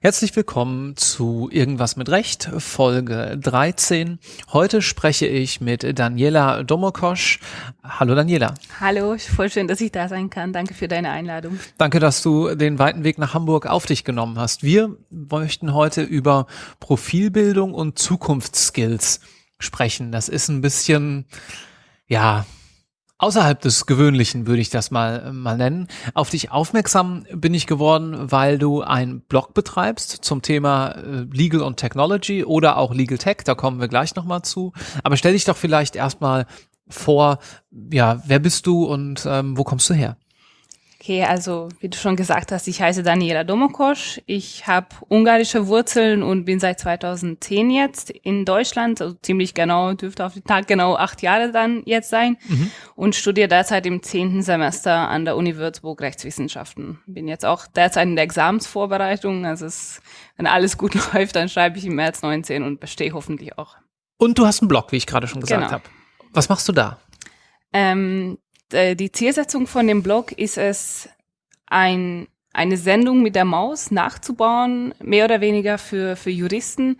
Herzlich willkommen zu Irgendwas mit Recht, Folge 13. Heute spreche ich mit Daniela Domokosch. Hallo Daniela. Hallo, voll schön, dass ich da sein kann. Danke für deine Einladung. Danke, dass du den weiten Weg nach Hamburg auf dich genommen hast. Wir möchten heute über Profilbildung und Zukunftsskills sprechen. Das ist ein bisschen, ja, außerhalb des Gewöhnlichen, würde ich das mal, mal nennen. Auf dich aufmerksam bin ich geworden, weil du einen Blog betreibst zum Thema äh, Legal und Technology oder auch Legal Tech, da kommen wir gleich nochmal zu. Aber stell dich doch vielleicht erstmal vor, ja, wer bist du und ähm, wo kommst du her? Okay, also wie du schon gesagt hast, ich heiße Daniela Domokosch. Ich habe ungarische Wurzeln und bin seit 2010 jetzt in Deutschland, also ziemlich genau, dürfte auf den Tag genau acht Jahre dann jetzt sein mhm. und studiere derzeit im zehnten Semester an der Uni Würzburg Rechtswissenschaften. Bin jetzt auch derzeit in der Examensvorbereitung, also es, wenn alles gut läuft, dann schreibe ich im März 19 und bestehe hoffentlich auch. Und du hast einen Blog, wie ich gerade schon gesagt genau. habe. Was machst du da? Ähm, äh, die Zielsetzung von dem Blog ist es, ein, eine Sendung mit der Maus nachzubauen, mehr oder weniger für, für Juristen,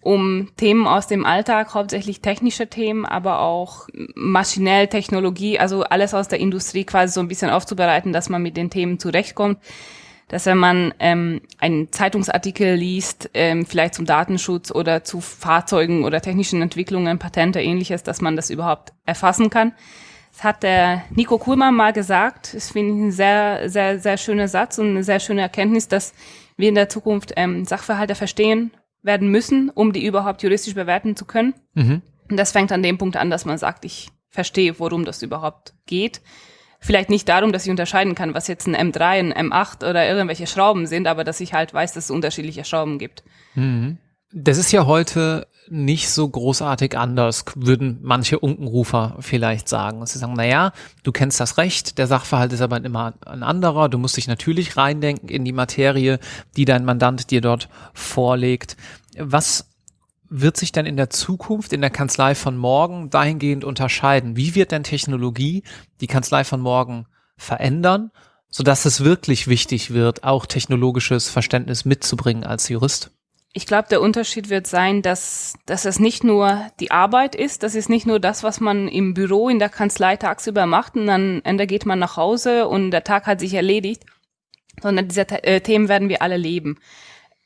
um Themen aus dem Alltag, hauptsächlich technische Themen, aber auch maschinell Technologie, also alles aus der Industrie quasi so ein bisschen aufzubereiten, dass man mit den Themen zurechtkommt. Dass wenn man ähm, einen Zeitungsartikel liest, ähm, vielleicht zum Datenschutz oder zu Fahrzeugen oder technischen Entwicklungen, Patente, ähnliches, dass man das überhaupt erfassen kann. Das hat der Nico Kuhlmann mal gesagt. Das finde ich ein sehr, sehr, sehr schöner Satz und eine sehr schöne Erkenntnis, dass wir in der Zukunft ähm, Sachverhalte verstehen werden müssen, um die überhaupt juristisch bewerten zu können. Mhm. Und das fängt an dem Punkt an, dass man sagt, ich verstehe, worum das überhaupt geht. Vielleicht nicht darum, dass ich unterscheiden kann, was jetzt ein M3, ein M8 oder irgendwelche Schrauben sind, aber dass ich halt weiß, dass es unterschiedliche Schrauben gibt. Mhm. Das ist ja heute nicht so großartig anders, würden manche Unkenrufer vielleicht sagen. Sie sagen, naja, du kennst das Recht, der Sachverhalt ist aber immer ein anderer, du musst dich natürlich reindenken in die Materie, die dein Mandant dir dort vorlegt. Was wird sich denn in der Zukunft in der Kanzlei von morgen dahingehend unterscheiden? Wie wird denn Technologie die Kanzlei von morgen verändern, sodass es wirklich wichtig wird, auch technologisches Verständnis mitzubringen als Jurist? Ich glaube, der Unterschied wird sein, dass, dass es nicht nur die Arbeit ist, das ist nicht nur das, was man im Büro, in der Kanzlei tagsüber macht und dann Ende geht man nach Hause und der Tag hat sich erledigt, sondern diese äh, Themen werden wir alle leben.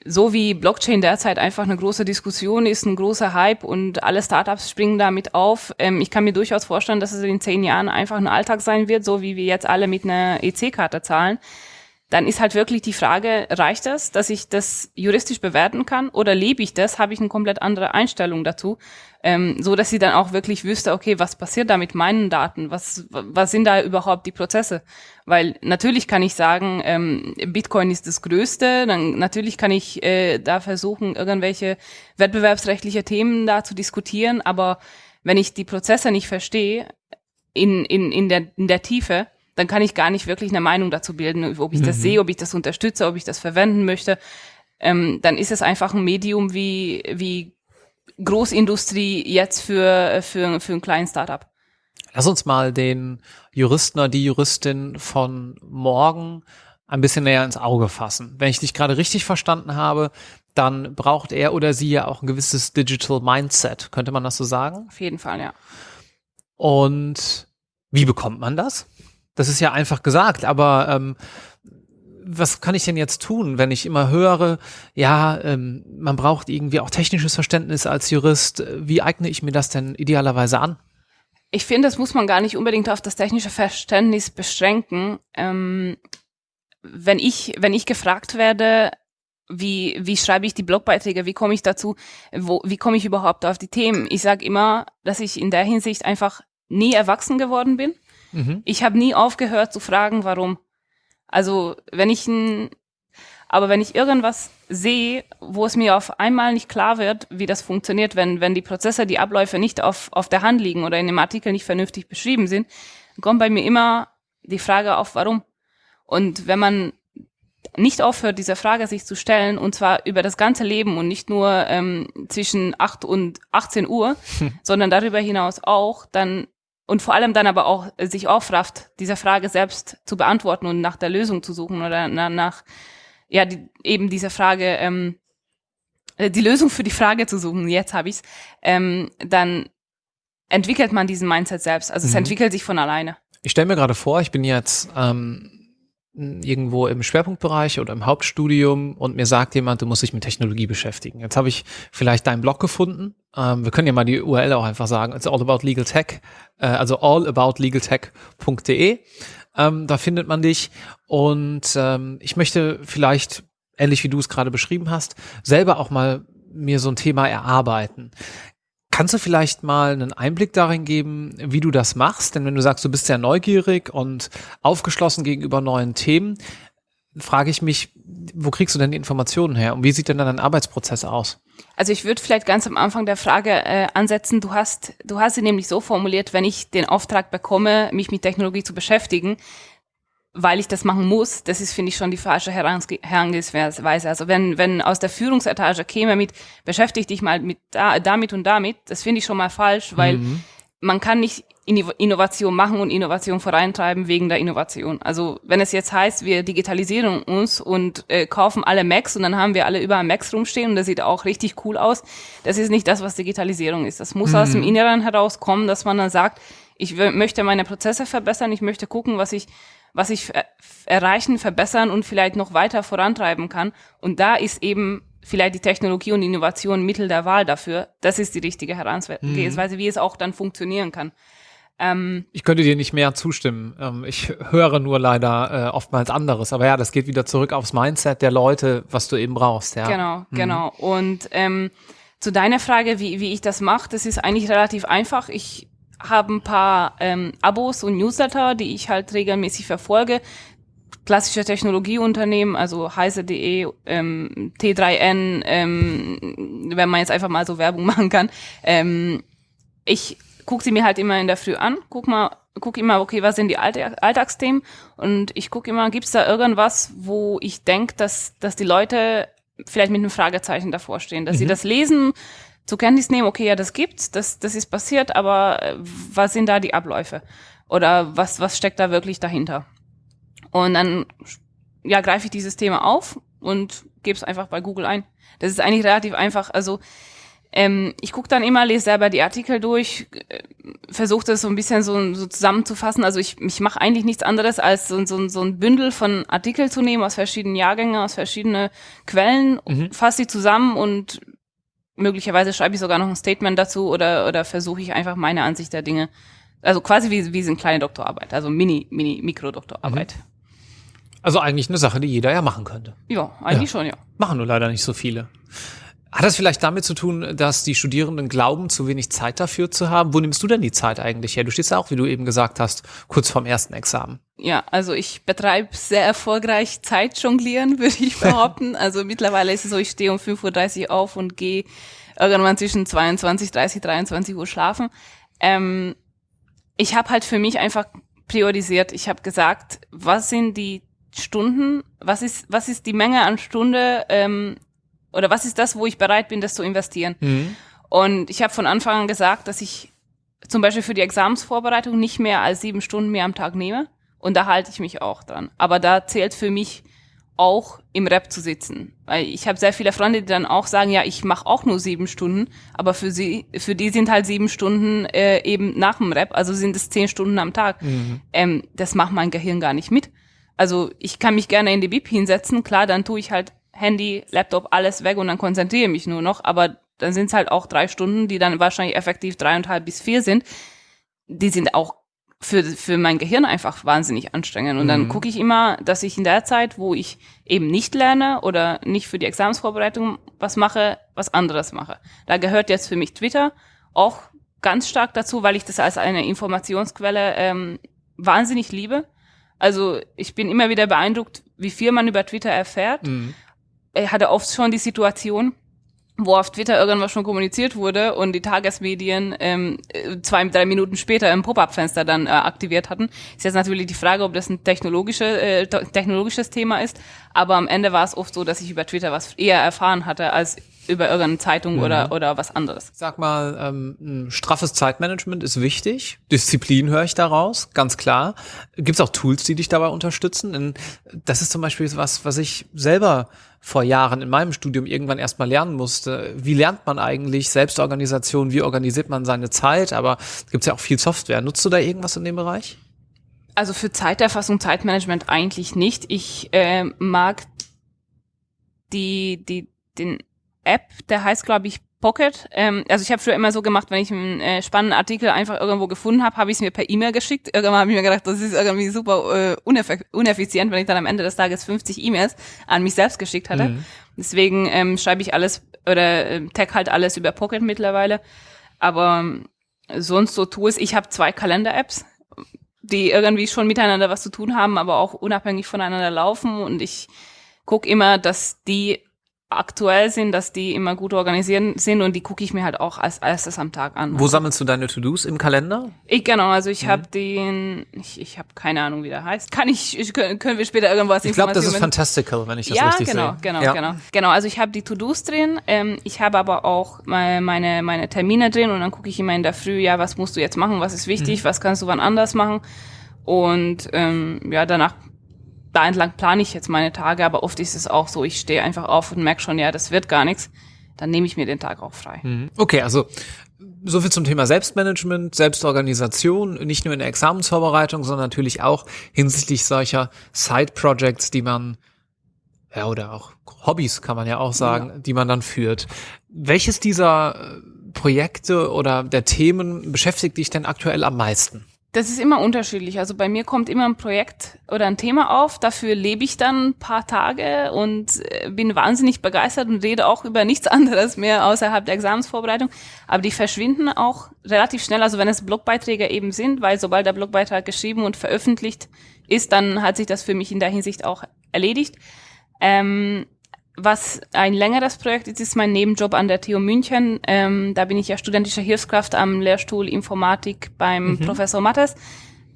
So wie Blockchain derzeit einfach eine große Diskussion ist, ein großer Hype und alle Startups springen damit auf. Ähm, ich kann mir durchaus vorstellen, dass es in zehn Jahren einfach ein Alltag sein wird, so wie wir jetzt alle mit einer EC-Karte zahlen dann ist halt wirklich die Frage, reicht das, dass ich das juristisch bewerten kann oder lebe ich das, habe ich eine komplett andere Einstellung dazu, ähm, so dass sie dann auch wirklich wüsste, okay, was passiert da mit meinen Daten, was, was sind da überhaupt die Prozesse? Weil natürlich kann ich sagen, ähm, Bitcoin ist das Größte, dann natürlich kann ich äh, da versuchen, irgendwelche wettbewerbsrechtliche Themen da zu diskutieren, aber wenn ich die Prozesse nicht verstehe, in, in, in, der, in der Tiefe, dann kann ich gar nicht wirklich eine Meinung dazu bilden, ob ich das mhm. sehe, ob ich das unterstütze, ob ich das verwenden möchte. Ähm, dann ist es einfach ein Medium wie, wie Großindustrie jetzt für, für, für einen kleinen Startup. Lass uns mal den Juristen oder die Juristin von morgen ein bisschen näher ins Auge fassen. Wenn ich dich gerade richtig verstanden habe, dann braucht er oder sie ja auch ein gewisses Digital Mindset. Könnte man das so sagen? Auf jeden Fall, ja. Und wie bekommt man das? Das ist ja einfach gesagt, aber ähm, was kann ich denn jetzt tun, wenn ich immer höre, ja, ähm, man braucht irgendwie auch technisches Verständnis als Jurist. Wie eigne ich mir das denn idealerweise an? Ich finde, das muss man gar nicht unbedingt auf das technische Verständnis beschränken. Ähm, wenn ich, wenn ich gefragt werde, wie, wie schreibe ich die Blogbeiträge, wie komme ich dazu, wo, wie komme ich überhaupt auf die Themen? Ich sage immer, dass ich in der Hinsicht einfach nie erwachsen geworden bin. Mhm. Ich habe nie aufgehört zu fragen, warum. Also wenn ich ein, aber wenn ich irgendwas sehe, wo es mir auf einmal nicht klar wird, wie das funktioniert, wenn, wenn die Prozesse, die Abläufe nicht auf, auf der Hand liegen oder in dem Artikel nicht vernünftig beschrieben sind, kommt bei mir immer die Frage auf, warum. Und wenn man nicht aufhört, diese Frage sich zu stellen, und zwar über das ganze Leben und nicht nur ähm, zwischen 8 und 18 Uhr, hm. sondern darüber hinaus auch, dann und vor allem dann aber auch äh, sich aufrafft, diese Frage selbst zu beantworten und nach der Lösung zu suchen oder na, nach, ja, die, eben diese Frage, ähm, äh, die Lösung für die Frage zu suchen, jetzt habe ich's, ähm, dann entwickelt man diesen Mindset selbst. Also mhm. es entwickelt sich von alleine. Ich stelle mir gerade vor, ich bin jetzt ähm, irgendwo im Schwerpunktbereich oder im Hauptstudium und mir sagt jemand, du musst dich mit Technologie beschäftigen. Jetzt habe ich vielleicht deinen Blog gefunden. Ähm, wir können ja mal die URL auch einfach sagen. It's all about legal tech, äh, also allaboutlegaltech.de. Ähm, da findet man dich und ähm, ich möchte vielleicht ähnlich wie du es gerade beschrieben hast, selber auch mal mir so ein Thema erarbeiten. Kannst du vielleicht mal einen Einblick darin geben, wie du das machst? Denn wenn du sagst, du bist sehr neugierig und aufgeschlossen gegenüber neuen Themen, frage ich mich, wo kriegst du denn die Informationen her und wie sieht denn dann dein Arbeitsprozess aus? Also ich würde vielleicht ganz am Anfang der Frage äh, ansetzen, du hast, du hast sie nämlich so formuliert, wenn ich den Auftrag bekomme, mich mit Technologie zu beschäftigen, weil ich das machen muss, das ist, finde ich, schon die falsche Herangehensweise. Also wenn, wenn aus der Führungsetage käme mit, beschäftige dich mal mit da, damit und damit, das finde ich schon mal falsch, weil mhm. man kann nicht Innovation machen und Innovation vorantreiben wegen der Innovation. Also wenn es jetzt heißt, wir digitalisieren uns und äh, kaufen alle Macs und dann haben wir alle überall Macs rumstehen und das sieht auch richtig cool aus, das ist nicht das, was Digitalisierung ist. Das muss mhm. aus dem Inneren herauskommen, dass man dann sagt, ich möchte meine Prozesse verbessern, ich möchte gucken, was ich was ich erreichen, verbessern und vielleicht noch weiter vorantreiben kann. Und da ist eben vielleicht die Technologie und Innovation Mittel der Wahl dafür. Das ist die richtige Herangehensweise, mhm. wie es auch dann funktionieren kann. Ähm, ich könnte dir nicht mehr zustimmen. Ähm, ich höre nur leider äh, oftmals anderes. Aber ja, das geht wieder zurück aufs Mindset der Leute, was du eben brauchst. Ja. Genau, mhm. genau. Und ähm, zu deiner Frage, wie, wie ich das mache, das ist eigentlich relativ einfach. Ich habe ein paar ähm, Abos und Newsletter, die ich halt regelmäßig verfolge. Klassische Technologieunternehmen, also heise.de, ähm, T3N, ähm, wenn man jetzt einfach mal so Werbung machen kann. Ähm, ich gucke sie mir halt immer in der Früh an, guck mal, guck immer, okay, was sind die Alltagsthemen und ich gucke immer, gibt's da irgendwas, wo ich denke, dass, dass die Leute vielleicht mit einem Fragezeichen davor stehen, dass mhm. sie das lesen, zur Kenntnis nehmen, okay, ja, das gibt's, das, das ist passiert, aber äh, was sind da die Abläufe? Oder was, was steckt da wirklich dahinter? Und dann, ja, greife ich dieses Thema auf und gebe es einfach bei Google ein. Das ist eigentlich relativ einfach. Also ähm, ich gucke dann immer, lese selber die Artikel durch, äh, versuche das so ein bisschen so, so zusammenzufassen. Also ich, ich mache eigentlich nichts anderes, als so, so, so ein Bündel von Artikel zu nehmen aus verschiedenen Jahrgängen, aus verschiedenen Quellen, mhm. fasse sie zusammen und möglicherweise schreibe ich sogar noch ein Statement dazu oder, oder versuche ich einfach meine Ansicht der Dinge. Also quasi wie, wie so eine kleine Doktorarbeit, also Mini, Mini, Mikrodoktorarbeit. Mhm. Also eigentlich eine Sache, die jeder ja machen könnte. Ja, eigentlich ja. schon, ja. Machen nur leider nicht so viele. Hat das vielleicht damit zu tun, dass die Studierenden glauben, zu wenig Zeit dafür zu haben? Wo nimmst du denn die Zeit eigentlich her? Du stehst ja auch, wie du eben gesagt hast, kurz vorm ersten Examen. Ja, also ich betreibe sehr erfolgreich Zeitjonglieren, würde ich behaupten. also mittlerweile ist es so, ich stehe um 5.30 Uhr auf und gehe irgendwann zwischen 22, 30, 23 Uhr schlafen. Ähm, ich habe halt für mich einfach priorisiert. Ich habe gesagt, was sind die Stunden, was ist, was ist die Menge an Stunde, ähm, oder was ist das, wo ich bereit bin, das zu investieren? Mhm. Und ich habe von Anfang an gesagt, dass ich zum Beispiel für die Examensvorbereitung nicht mehr als sieben Stunden mehr am Tag nehme. Und da halte ich mich auch dran. Aber da zählt für mich auch im Rap zu sitzen. Weil ich habe sehr viele Freunde, die dann auch sagen, ja, ich mache auch nur sieben Stunden, aber für sie, für die sind halt sieben Stunden äh, eben nach dem Rap, also sind es zehn Stunden am Tag. Mhm. Ähm, das macht mein Gehirn gar nicht mit. Also ich kann mich gerne in die Bib hinsetzen, klar, dann tue ich halt Handy, Laptop, alles weg und dann konzentriere mich nur noch. Aber dann sind es halt auch drei Stunden, die dann wahrscheinlich effektiv dreieinhalb bis vier sind. Die sind auch für, für mein Gehirn einfach wahnsinnig anstrengend. Und dann mhm. gucke ich immer, dass ich in der Zeit, wo ich eben nicht lerne oder nicht für die Examensvorbereitung was mache, was anderes mache. Da gehört jetzt für mich Twitter auch ganz stark dazu, weil ich das als eine Informationsquelle ähm, wahnsinnig liebe. Also ich bin immer wieder beeindruckt, wie viel man über Twitter erfährt. Mhm er hatte oft schon die Situation, wo auf Twitter irgendwas schon kommuniziert wurde und die Tagesmedien ähm, zwei, drei Minuten später im Pop-up-Fenster dann äh, aktiviert hatten. Ist jetzt natürlich die Frage, ob das ein technologische, äh, technologisches Thema ist, aber am Ende war es oft so, dass ich über Twitter was eher erfahren hatte als über irgendeine Zeitung mhm. oder, oder was anderes. Sag mal, ähm, ein straffes Zeitmanagement ist wichtig. Disziplin höre ich daraus, ganz klar. Gibt es auch Tools, die dich dabei unterstützen? Denn das ist zum Beispiel was, was ich selber vor Jahren in meinem Studium irgendwann erstmal lernen musste. Wie lernt man eigentlich Selbstorganisation? Wie organisiert man seine Zeit? Aber es gibt ja auch viel Software. Nutzt du da irgendwas in dem Bereich? Also für Zeiterfassung, Zeitmanagement eigentlich nicht. Ich äh, mag die, die, den App, der heißt, glaube ich, Pocket. Ähm, also ich habe früher immer so gemacht, wenn ich einen äh, spannenden Artikel einfach irgendwo gefunden habe, habe ich es mir per E-Mail geschickt. Irgendwann habe ich mir gedacht, das ist irgendwie super äh, uneff uneffizient, wenn ich dann am Ende des Tages 50 E-Mails an mich selbst geschickt hatte. Mhm. Deswegen ähm, schreibe ich alles oder äh, tag halt alles über Pocket mittlerweile. Aber äh, sonst so Tools, ich habe zwei Kalender-Apps, die irgendwie schon miteinander was zu tun haben, aber auch unabhängig voneinander laufen und ich guck immer, dass die aktuell sind, dass die immer gut organisiert sind und die gucke ich mir halt auch als erstes am Tag an. Wo sammelst du deine To-Dos im Kalender? Ich genau, also ich mhm. habe den, ich, ich habe keine Ahnung, wie der heißt. Kann ich, ich können, wir später irgendwas Ich glaube, das ist Fantastical, wenn ich das ja, richtig genau, sehe. Genau, ja, genau, genau. Also ich habe die To-Dos drin, ähm, ich habe aber auch meine, meine, meine Termine drin und dann gucke ich immer in der Früh, ja, was musst du jetzt machen, was ist wichtig, mhm. was kannst du wann anders machen und ähm, ja, danach da entlang plane ich jetzt meine Tage, aber oft ist es auch so, ich stehe einfach auf und merke schon, ja, das wird gar nichts. Dann nehme ich mir den Tag auch frei. Mhm. Okay, also so viel zum Thema Selbstmanagement, Selbstorganisation, nicht nur in der Examensvorbereitung, sondern natürlich auch hinsichtlich solcher Side-Projects, die man, ja, oder auch Hobbys kann man ja auch sagen, ja. die man dann führt. Welches dieser Projekte oder der Themen beschäftigt dich denn aktuell am meisten? Das ist immer unterschiedlich. Also bei mir kommt immer ein Projekt oder ein Thema auf. Dafür lebe ich dann ein paar Tage und äh, bin wahnsinnig begeistert und rede auch über nichts anderes mehr außerhalb der Examensvorbereitung. Aber die verschwinden auch relativ schnell. Also wenn es Blogbeiträge eben sind, weil sobald der Blogbeitrag geschrieben und veröffentlicht ist, dann hat sich das für mich in der Hinsicht auch erledigt. Ähm, was ein längeres Projekt ist, ist mein Nebenjob an der TU München. Ähm, da bin ich ja studentische Hilfskraft am Lehrstuhl Informatik beim mhm. Professor Mattes.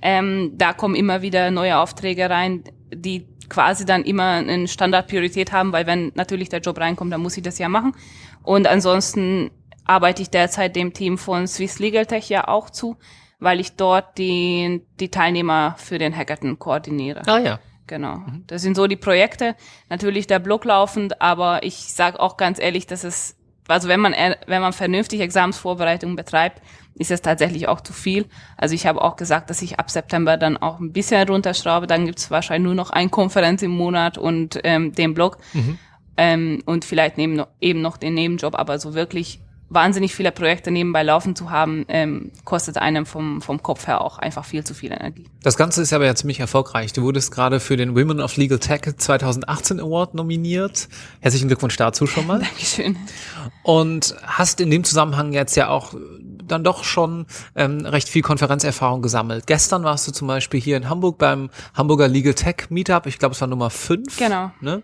Ähm, da kommen immer wieder neue Aufträge rein, die quasi dann immer eine Standardpriorität haben, weil wenn natürlich der Job reinkommt, dann muss ich das ja machen. Und ansonsten arbeite ich derzeit dem Team von Swiss Legal Tech ja auch zu, weil ich dort die, die Teilnehmer für den Hackathon koordiniere. Ah ja. Genau. Mhm. Das sind so die Projekte. Natürlich der Blog laufend, aber ich sage auch ganz ehrlich, dass es, also wenn man wenn man vernünftig Examensvorbereitung betreibt, ist es tatsächlich auch zu viel. Also ich habe auch gesagt, dass ich ab September dann auch ein bisschen runterschraube. Dann gibt es wahrscheinlich nur noch eine Konferenz im Monat und ähm, den Blog. Mhm. Ähm, und vielleicht neben, eben noch den Nebenjob, aber so wirklich wahnsinnig viele Projekte nebenbei laufen zu haben, ähm, kostet einem vom, vom Kopf her auch einfach viel zu viel Energie. Das Ganze ist aber ja ziemlich erfolgreich. Du wurdest gerade für den Women of Legal Tech 2018 Award nominiert. Herzlichen Glückwunsch dazu schon mal. Dankeschön. Und hast in dem Zusammenhang jetzt ja auch dann doch schon ähm, recht viel Konferenzerfahrung gesammelt. Gestern warst du zum Beispiel hier in Hamburg beim Hamburger Legal Tech Meetup. Ich glaube, es war Nummer 5. Genau. Ne?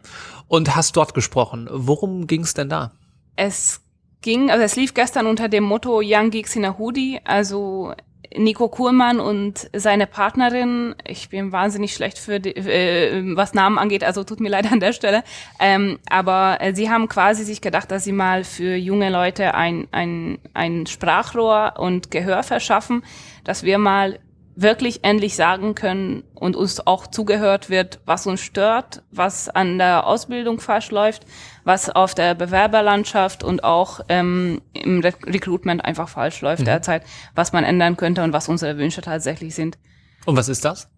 Und hast dort gesprochen. Worum ging es denn da? Es ging, also es lief gestern unter dem Motto Young Geeks in a Hoodie, also Nico Kuhlmann und seine Partnerin, ich bin wahnsinnig schlecht für die, äh, was Namen angeht, also tut mir leid an der Stelle, ähm, aber äh, sie haben quasi sich gedacht, dass sie mal für junge Leute ein, ein, ein Sprachrohr und Gehör verschaffen, dass wir mal wirklich endlich sagen können und uns auch zugehört wird, was uns stört, was an der Ausbildung falsch läuft, was auf der Bewerberlandschaft und auch ähm, im Re Recruitment einfach falsch läuft mhm. derzeit, was man ändern könnte und was unsere Wünsche tatsächlich sind. Und was ist das?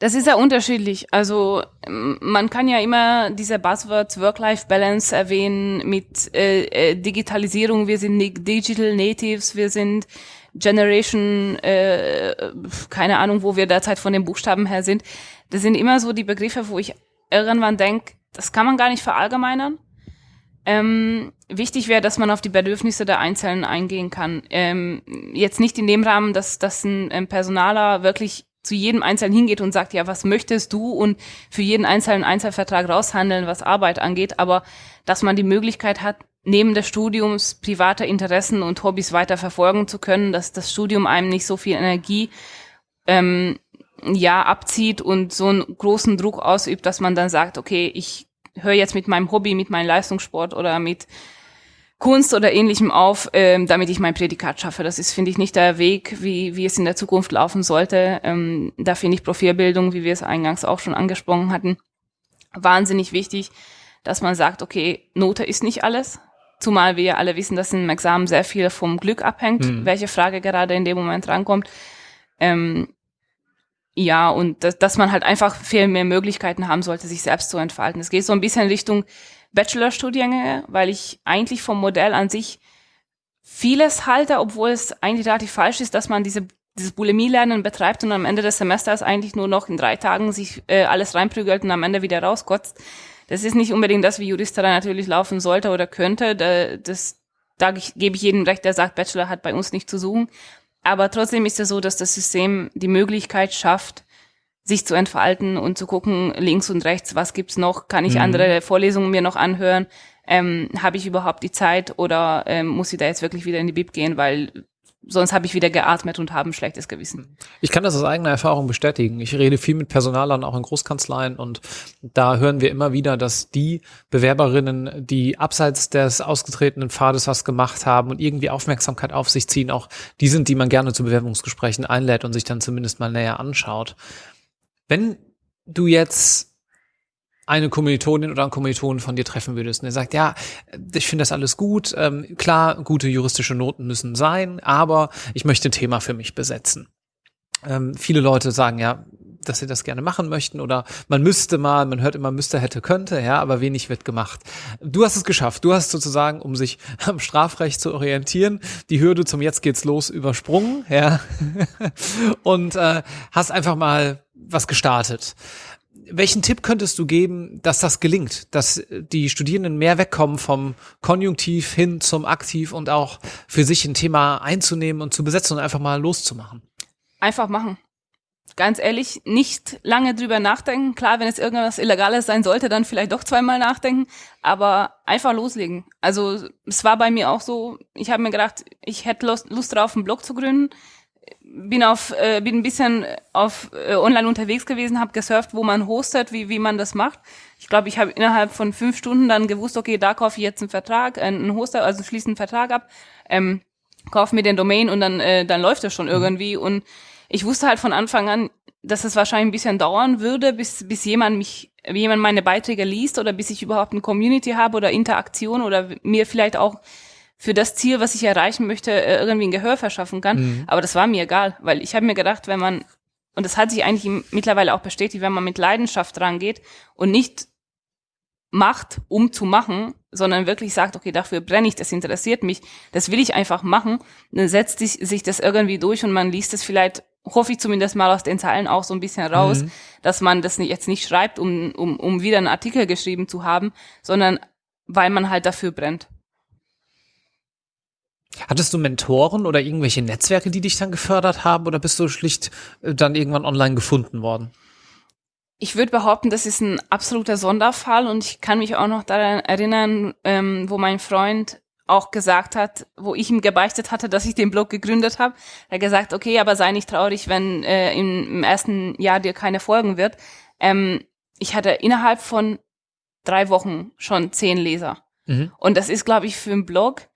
Das ist ja unterschiedlich. Also man kann ja immer diese Buzzwords Work-Life-Balance erwähnen mit äh, äh Digitalisierung. Wir sind Digital Natives, wir sind Generation, äh, keine Ahnung, wo wir derzeit von den Buchstaben her sind. Das sind immer so die Begriffe, wo ich irgendwann denke, das kann man gar nicht verallgemeinern. Ähm, wichtig wäre, dass man auf die Bedürfnisse der Einzelnen eingehen kann. Ähm, jetzt nicht in dem Rahmen, dass, dass ein, ein Personaler wirklich zu jedem Einzelnen hingeht und sagt, ja, was möchtest du und für jeden einzelnen Einzelvertrag raushandeln, was Arbeit angeht, aber dass man die Möglichkeit hat, neben des Studiums private Interessen und Hobbys weiter verfolgen zu können, dass das Studium einem nicht so viel Energie ähm, ja abzieht und so einen großen Druck ausübt, dass man dann sagt, okay, ich höre jetzt mit meinem Hobby, mit meinem Leistungssport oder mit Kunst oder ähnlichem auf, ähm, damit ich mein Prädikat schaffe. Das ist, finde ich, nicht der Weg, wie, wie es in der Zukunft laufen sollte. Ähm, da finde ich Profilbildung, wie wir es eingangs auch schon angesprochen hatten, wahnsinnig wichtig, dass man sagt, okay, Note ist nicht alles. Zumal wir alle wissen, dass im Examen sehr viel vom Glück abhängt, mhm. welche Frage gerade in dem Moment rankommt. Ähm, ja, und dass, dass man halt einfach viel mehr Möglichkeiten haben sollte, sich selbst zu entfalten. Es geht so ein bisschen Richtung Bachelorstudiengänge, weil ich eigentlich vom Modell an sich vieles halte, obwohl es eigentlich relativ falsch ist, dass man diese dieses Bulimie-Lernen betreibt und am Ende des Semesters eigentlich nur noch in drei Tagen sich äh, alles reinprügelt und am Ende wieder rauskotzt. Das ist nicht unbedingt das, wie Juristerei natürlich laufen sollte oder könnte. Da, das, da gebe ich jedem recht, der sagt, Bachelor hat bei uns nicht zu suchen. Aber trotzdem ist es so, dass das System die Möglichkeit schafft, sich zu entfalten und zu gucken, links und rechts, was gibt's noch? Kann ich mhm. andere Vorlesungen mir noch anhören? Ähm, Habe ich überhaupt die Zeit oder ähm, muss ich da jetzt wirklich wieder in die Bib gehen, weil sonst habe ich wieder geatmet und habe ein schlechtes Gewissen. Ich kann das aus eigener Erfahrung bestätigen. Ich rede viel mit Personalern, auch in Großkanzleien und da hören wir immer wieder, dass die Bewerberinnen, die abseits des ausgetretenen Pfades was gemacht haben und irgendwie Aufmerksamkeit auf sich ziehen, auch die sind, die man gerne zu Bewerbungsgesprächen einlädt und sich dann zumindest mal näher anschaut. Wenn du jetzt eine Kommilitonin oder einen Kommilitonen von dir treffen würdest und er sagt, ja, ich finde das alles gut, ähm, klar, gute juristische Noten müssen sein, aber ich möchte ein Thema für mich besetzen. Ähm, viele Leute sagen ja, dass sie das gerne machen möchten oder man müsste mal, man hört immer müsste, hätte, könnte, ja, aber wenig wird gemacht. Du hast es geschafft. Du hast sozusagen, um sich am Strafrecht zu orientieren, die Hürde zum Jetzt geht's los übersprungen, ja, und äh, hast einfach mal was gestartet welchen Tipp könntest du geben, dass das gelingt, dass die Studierenden mehr wegkommen vom Konjunktiv hin zum Aktiv und auch für sich ein Thema einzunehmen und zu besetzen und einfach mal loszumachen? Einfach machen. Ganz ehrlich, nicht lange drüber nachdenken. Klar, wenn es irgendwas Illegales sein sollte, dann vielleicht doch zweimal nachdenken, aber einfach loslegen. Also es war bei mir auch so, ich habe mir gedacht, ich hätte Lust, Lust drauf, einen Blog zu gründen bin auf äh, bin ein bisschen auf äh, online unterwegs gewesen, habe gesurft, wo man hostet, wie wie man das macht. Ich glaube, ich habe innerhalb von fünf Stunden dann gewusst, okay, da kaufe ich jetzt einen Vertrag, äh, einen Hoster, also schließe einen Vertrag ab, ähm, kaufe mir den Domain und dann äh, dann läuft das schon mhm. irgendwie. Und ich wusste halt von Anfang an, dass es wahrscheinlich ein bisschen dauern würde, bis bis jemand mich jemand meine Beiträge liest oder bis ich überhaupt eine Community habe oder Interaktion oder mir vielleicht auch für das Ziel, was ich erreichen möchte, äh, irgendwie ein Gehör verschaffen kann. Mhm. Aber das war mir egal, weil ich habe mir gedacht, wenn man, und das hat sich eigentlich mittlerweile auch bestätigt, wenn man mit Leidenschaft rangeht und nicht macht, um zu machen, sondern wirklich sagt, okay, dafür brenne ich, das interessiert mich, das will ich einfach machen, dann setzt sich, sich das irgendwie durch und man liest es vielleicht, hoffe ich zumindest mal aus den Zeilen auch so ein bisschen raus, mhm. dass man das jetzt nicht schreibt, um, um, um wieder einen Artikel geschrieben zu haben, sondern weil man halt dafür brennt. Hattest du Mentoren oder irgendwelche Netzwerke, die dich dann gefördert haben oder bist du schlicht äh, dann irgendwann online gefunden worden? Ich würde behaupten, das ist ein absoluter Sonderfall und ich kann mich auch noch daran erinnern, ähm, wo mein Freund auch gesagt hat, wo ich ihm gebeichtet hatte, dass ich den Blog gegründet habe. Er hat gesagt, okay, aber sei nicht traurig, wenn äh, im, im, ersten Jahr dir keine folgen wird. Ähm, ich hatte innerhalb von drei Wochen schon zehn Leser. Mhm. Und das ist, glaube ich, für einen Blog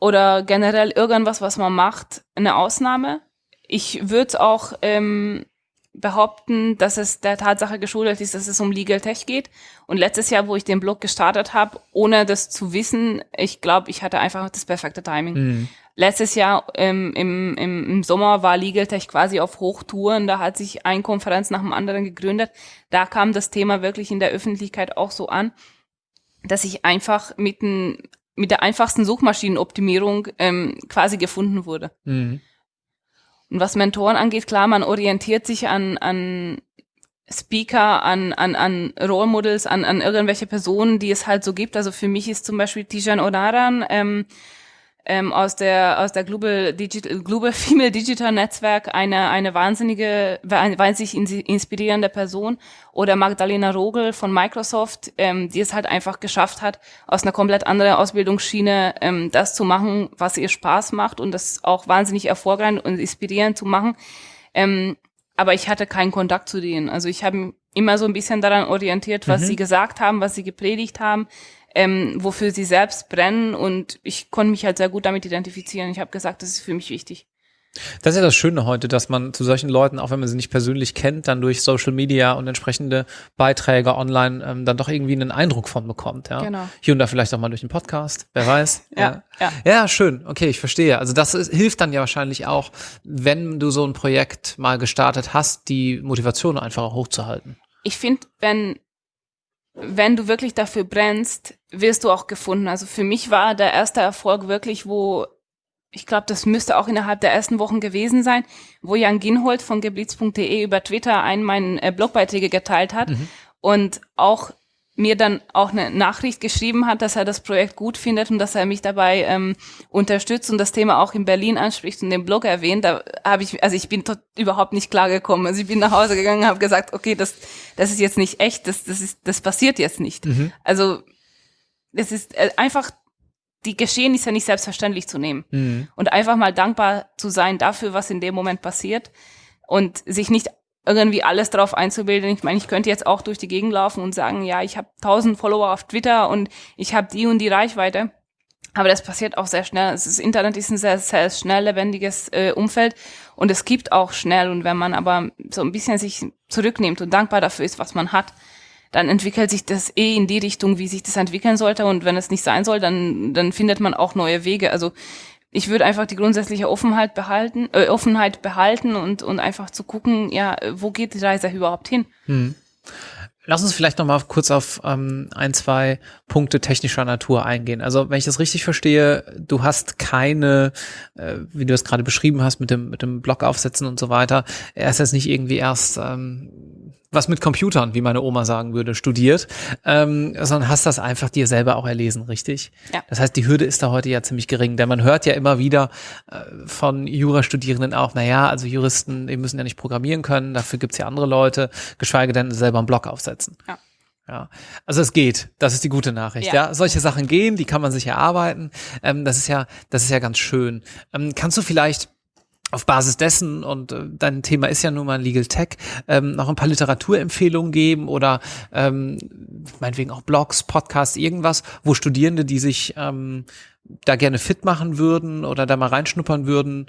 oder generell irgendwas, was man macht, eine Ausnahme. Ich würde auch ähm, behaupten, dass es der Tatsache geschuldet ist, dass es um Legal Tech geht. Und letztes Jahr, wo ich den Blog gestartet habe, ohne das zu wissen, ich glaube, ich hatte einfach das perfekte Timing. Mhm. Letztes Jahr ähm, im, im, im Sommer war Legal Tech quasi auf Hochtouren. Da hat sich ein Konferenz nach dem anderen gegründet. Da kam das Thema wirklich in der Öffentlichkeit auch so an, dass ich einfach mit einem mit der einfachsten Suchmaschinenoptimierung ähm, quasi gefunden wurde. Mhm. Und was Mentoren angeht, klar, man orientiert sich an, an Speaker, an, an, an Role Models, an, an irgendwelche Personen, die es halt so gibt. Also für mich ist zum Beispiel Tijan Onaran ähm, ähm, aus der aus der Global Digital Global Female Digital Netzwerk eine eine wahnsinnige wahnsinnig inspirierende Person oder Magdalena Rogel von Microsoft, ähm, die es halt einfach geschafft hat, aus einer komplett anderen Ausbildungsschiene ähm, das zu machen, was ihr Spaß macht und das auch wahnsinnig erfolgreich und inspirierend zu machen. Ähm, aber ich hatte keinen Kontakt zu denen. Also ich habe immer so ein bisschen daran orientiert, was mhm. sie gesagt haben, was sie gepredigt haben ähm, wofür sie selbst brennen und ich konnte mich halt sehr gut damit identifizieren. Ich habe gesagt, das ist für mich wichtig. Das ist ja das Schöne heute, dass man zu solchen Leuten, auch wenn man sie nicht persönlich kennt, dann durch Social Media und entsprechende Beiträge online ähm, dann doch irgendwie einen Eindruck von bekommt. Ja? Genau. Hier und da vielleicht auch mal durch den Podcast, wer weiß. ja, ja. ja. ja, schön. Okay, ich verstehe. Also das ist, hilft dann ja wahrscheinlich auch, wenn du so ein Projekt mal gestartet hast, die Motivation einfach hochzuhalten. Ich finde, wenn wenn du wirklich dafür brennst, wirst du auch gefunden. Also für mich war der erste Erfolg wirklich, wo ich glaube, das müsste auch innerhalb der ersten Wochen gewesen sein, wo Jan Ginhold von geblitz.de über Twitter einen meinen äh, Blogbeiträge geteilt hat mhm. und auch mir dann auch eine Nachricht geschrieben hat, dass er das Projekt gut findet und dass er mich dabei ähm, unterstützt und das Thema auch in Berlin anspricht und den Blog erwähnt. Da habe ich, also ich bin tot, überhaupt nicht klargekommen. Also ich bin nach Hause gegangen, habe gesagt, okay, das, das ist jetzt nicht echt, das, das ist, das passiert jetzt nicht. Mhm. Also es ist äh, einfach die Geschehnisse nicht selbstverständlich zu nehmen mhm. und einfach mal dankbar zu sein dafür, was in dem Moment passiert und sich nicht irgendwie alles drauf einzubilden. Ich meine, ich könnte jetzt auch durch die Gegend laufen und sagen, ja, ich habe tausend Follower auf Twitter und ich habe die und die Reichweite. Aber das passiert auch sehr schnell. Das Internet ist ein sehr, sehr schnell lebendiges äh, Umfeld und es gibt auch schnell. Und wenn man aber so ein bisschen sich zurücknimmt und dankbar dafür ist, was man hat, dann entwickelt sich das eh in die Richtung, wie sich das entwickeln sollte. Und wenn es nicht sein soll, dann, dann findet man auch neue Wege. Also ich würde einfach die grundsätzliche Offenheit behalten, äh, Offenheit behalten und, und einfach zu gucken, ja, wo geht die Reise überhaupt hin? Hm. Lass uns vielleicht noch mal kurz auf ähm, ein, zwei Punkte technischer Natur eingehen. Also wenn ich das richtig verstehe, du hast keine, äh, wie du es gerade beschrieben hast, mit dem mit dem Blog aufsetzen und so weiter. Er ist jetzt nicht irgendwie erst ähm, was mit Computern, wie meine Oma sagen würde, studiert, ähm, sondern hast das einfach dir selber auch erlesen, richtig? Ja. Das heißt, die Hürde ist da heute ja ziemlich gering, denn man hört ja immer wieder äh, von Jurastudierenden auch, na ja, also Juristen, die müssen ja nicht programmieren können, dafür gibt's ja andere Leute, geschweige denn selber einen Blog aufsetzen. Ja. Ja, also es geht. Das ist die gute Nachricht. Ja, ja? solche Sachen gehen, die kann man sich erarbeiten. Ähm, das ist ja, das ist ja ganz schön. Ähm, kannst du vielleicht auf Basis dessen, und äh, dein Thema ist ja nun mal Legal Tech, ähm, noch ein paar Literaturempfehlungen geben oder ähm, meinetwegen auch Blogs, Podcasts, irgendwas, wo Studierende, die sich ähm, da gerne fit machen würden oder da mal reinschnuppern würden,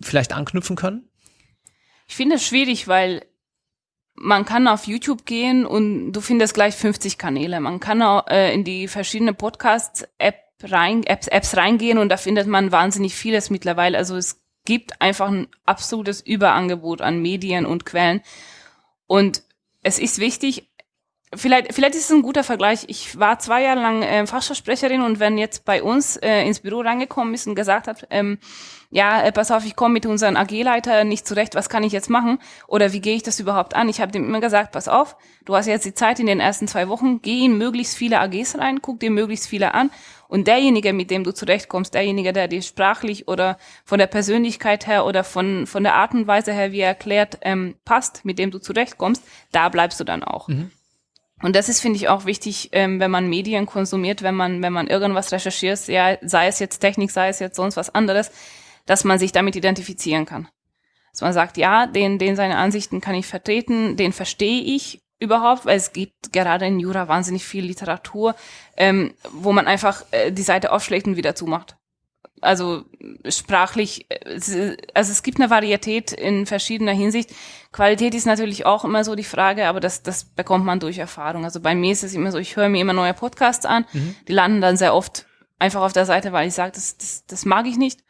vielleicht anknüpfen können? Ich finde es schwierig, weil man kann auf YouTube gehen und du findest gleich 50 Kanäle. Man kann auch äh, in die verschiedenen Podcast-App rein, Apps, Apps reingehen und da findet man wahnsinnig vieles mittlerweile. Also es gibt einfach ein absolutes Überangebot an Medien und Quellen. Und es ist wichtig, vielleicht, vielleicht ist es ein guter Vergleich. Ich war zwei Jahre lang äh, Fachsprecherin und wenn jetzt bei uns äh, ins Büro reingekommen ist und gesagt hat, ähm, ja, äh, pass auf, ich komme mit unserem AG-Leiter nicht zurecht, was kann ich jetzt machen? Oder wie gehe ich das überhaupt an? Ich habe dem immer gesagt, pass auf, du hast jetzt die Zeit in den ersten zwei Wochen, geh in möglichst viele AGs rein, guck dir möglichst viele an und derjenige, mit dem du zurechtkommst, derjenige, der dir sprachlich oder von der Persönlichkeit her oder von, von der Art und Weise her, wie er erklärt, ähm, passt, mit dem du zurechtkommst, da bleibst du dann auch. Mhm. Und das ist, finde ich, auch wichtig, ähm, wenn man Medien konsumiert, wenn man, wenn man irgendwas recherchiert, ja, sei es jetzt Technik, sei es jetzt sonst was anderes, dass man sich damit identifizieren kann. Dass man sagt, ja, den, den seine Ansichten kann ich vertreten, den verstehe ich überhaupt, weil es gibt gerade in Jura wahnsinnig viel Literatur, ähm, wo man einfach äh, die Seite aufschlägt und wieder zumacht. Also sprachlich, also es gibt eine Varietät in verschiedener Hinsicht. Qualität ist natürlich auch immer so die Frage, aber das, das bekommt man durch Erfahrung. Also bei mir ist es immer so, ich höre mir immer neue Podcasts an, mhm. die landen dann sehr oft einfach auf der Seite, weil ich sage, das, das, das mag ich nicht.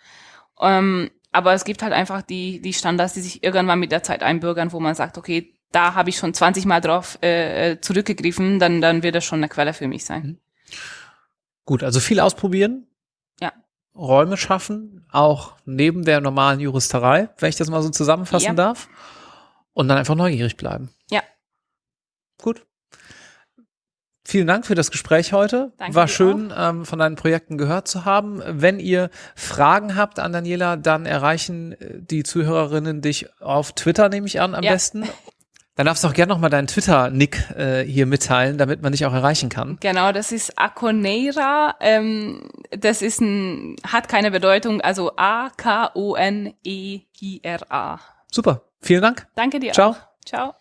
Ähm, aber es gibt halt einfach die, die Standards, die sich irgendwann mit der Zeit einbürgern, wo man sagt, okay, da habe ich schon 20 Mal drauf äh, äh, zurückgegriffen, dann, dann wird das schon eine Quelle für mich sein. Mhm. Gut, also viel ausprobieren. Räume schaffen, auch neben der normalen Juristerei, wenn ich das mal so zusammenfassen ja. darf. Und dann einfach neugierig bleiben. Ja. Gut. Vielen Dank für das Gespräch heute. Danke War schön, ähm, von deinen Projekten gehört zu haben. Wenn ihr Fragen habt an Daniela, dann erreichen äh, die Zuhörerinnen dich auf Twitter, nehme ich an, am Ja. besten. Dann darfst du auch gerne nochmal deinen Twitter-Nick äh, hier mitteilen, damit man dich auch erreichen kann. Genau, das ist Akoneira. Ähm, das ist ein, hat keine Bedeutung, also A-K-O-N-E-I-R-A. Super. Vielen Dank. Danke dir Ciao. auch. Ciao.